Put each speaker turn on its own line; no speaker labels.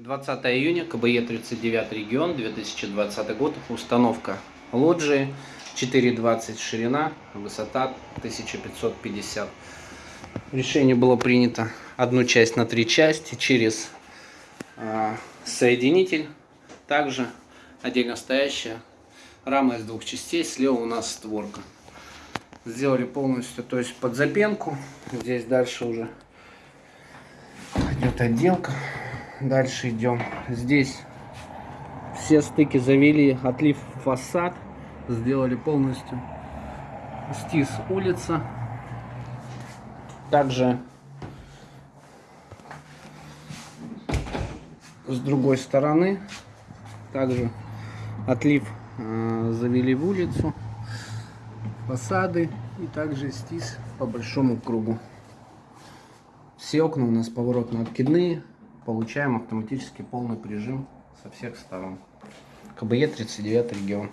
20 июня, КБЕ 39 регион, 2020 год, установка лоджии, 4,20 ширина, высота 1550. Решение было принято одну часть на три части через а, соединитель, также отдельно стоящая рама из двух частей, слева у нас створка. Сделали полностью, то есть под запенку, здесь дальше уже идет отделка. Дальше идем. Здесь все стыки завели, отлив фасад, сделали полностью стис улица. Также с другой стороны также отлив э, завели в улицу фасады и также стис по большому кругу все окна у нас поворотно откидные получаем автоматически полный прижим со всех сторон. КБЕ 39 регион